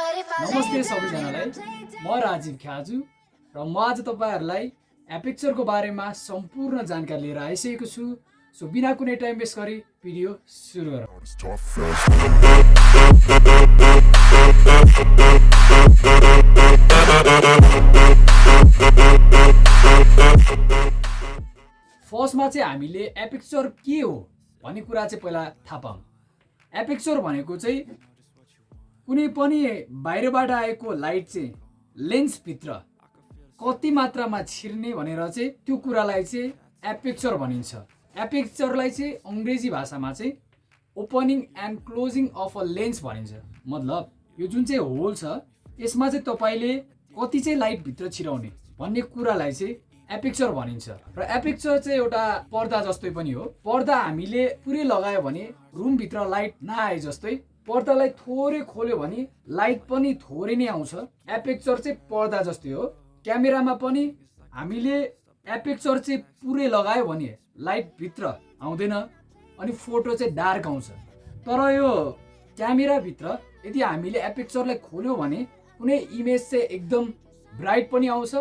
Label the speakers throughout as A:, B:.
A: नमस्ते सबैजनालाई। म राजीव ख्याजु र म आज तपाईँहरूलाई एपिक्चरको बारेमा सम्पूर्ण जानकारी लिएर आइसकेको छु। सो बिना कुनै टाइम वेस्ट गरी भिडियो सुरु गरौँ। फर्स्टमा चाहिँ हामीले एपिक्चर के हो भन्ने कुरा चाहिँ पहिला थाहा पाऊँ। एपिक्चर भनेको चाहिँ कुनै पनि बाहिरबाट आएको लाइट चाहिँ लेन्सभित्र कति मात्रामा छिर्ने भनेर चाहिँ त्यो कुरालाई चाहिँ एपिक्चर भनिन्छ। एपिक्चरलाई चाहिँ अङ्ग्रेजी भाषामा चाहिँ opening and closing of a lens भनिन्छ। मतलब यो जुन चाहिँ होल छ यसमा चाहिँ तपाईँले कति चाहिँ लाइटभित्र छिराउने भन्ने कुरालाई चाहिँ एपिक्चर भनिन्छ। र एपिक्चर चाहिँ एउटा पर्दा जस्तै पनि हो। पर्दा हामीले पुरै लगायो भने रुमभित्र लाइट नआए जस्तै पर्दालाई थोरै खोल्यो भने लाइट पनि थोरै नै आउँछ। एपेक्चर चाहिँ पर्दा जस्तै हो। क्यामेरामा पनि हामीले एपेक्चर चाहिँ पुरै लगायो भने लाइट भित्र आउँदैन अनि फोटो चाहिँ डार्क आउँछ। तर यो क्यामेराभित्र यदि हामीले एपेक्चरलाई खोल्यो भने कुनै इमेज चाहिँ एकदम ब्राइट पनि आउँछ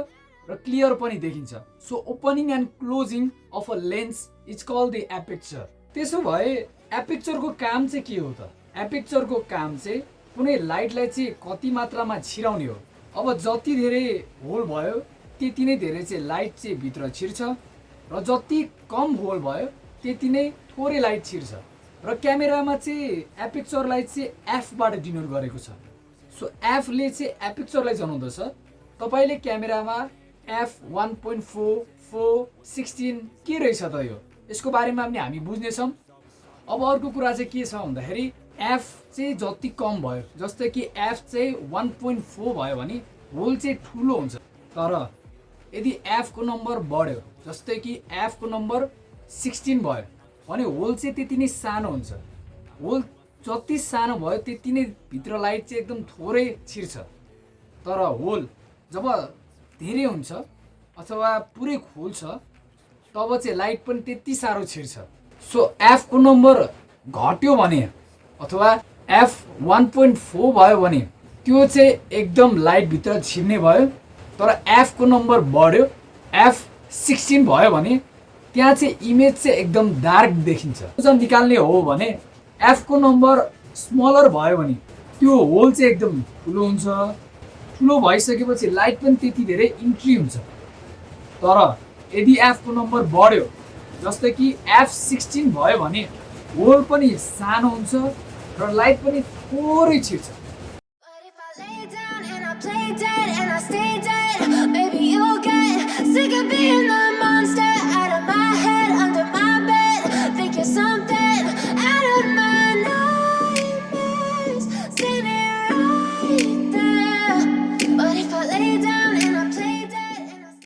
A: र क्लियर पनि देखिन्छ। So opening and closing of a lens is call the aperture. त्यसो भए एपेक्चरको काम चाहिँ के हो त? एपेक्चरको काम चाहिँ कुनै लाइटलाई चाहिँ कति मात्रामा छिराउने हो? अब जति धेरै होल भयो त्यति नै धेरै चाहिँ लाइट चाहिँ भित्र छिर्छ र जति कम होल भयो त्यति नै थोरै लाइट छिर्छ र क्यामेरामा चाहिँ एपेक्चरलाई चाहिँ एफबाट डिनोट गरेको छ। सो एफले चाहिँ एपेक्चरलाई जनाउँदछ। तपाईँले क्यामेरामा F one point four four sixteen के रहेछ त यो? यसको बारेमा पनि हामी बुझ्नेछौँ। अब अर्को कुरा चाहिँ के छ भन्दाखेरि एफ चाहिँ जति कम भयो जस्तै कि एफ चाहिँ वान पोइन्ट फोर भयो भने होल चाहिँ ठुलो हुन्छ। तर यदि एफको नम्बर बढ्यो जस्तै कि एफको नम्बर सिक्सटिन भयो भने होल चाहिँ त्यति नै सानो हुन्छ। होल जति सानो भयो त्यति नै भित्र लाइट चाहिँ एकदम थोरै छिर्छ। तर होल जब धेरै हुन्छ अथवा पुरै खोल्छ तब चाहिँ लाइट पनि त्यति साह्रो छिर्छ। सो एफको नम्बर घट्यो भने अथवा एफ वान पोइन्ट फोर भयो भने त्यो चाहिँ एकदम लाइटभित्र छिर्ने भयो तर एफको नम्बर बढ्यो एफ सिक्सटिन भयो भने त्यहाँ चाहिँ इमेज चाहिँ एकदम डार्क देखिन्छ। चाहिँ निकाल्ने हो भने एफको नम्बर स्मलर भयो भने त्यो होल चाहिँ एकदम ठुलो हुन्छ। ठुलो भइसकेपछि लाइट पनि त्यति धेरै इन्ट्री हुन्छ। तर यदि एफको नम्बर बढ्यो जस्तै कि एफ सिक्सटिन भयो भने होल पनि सानो हुन्छ र लाइट पनि थोरै छिर्छ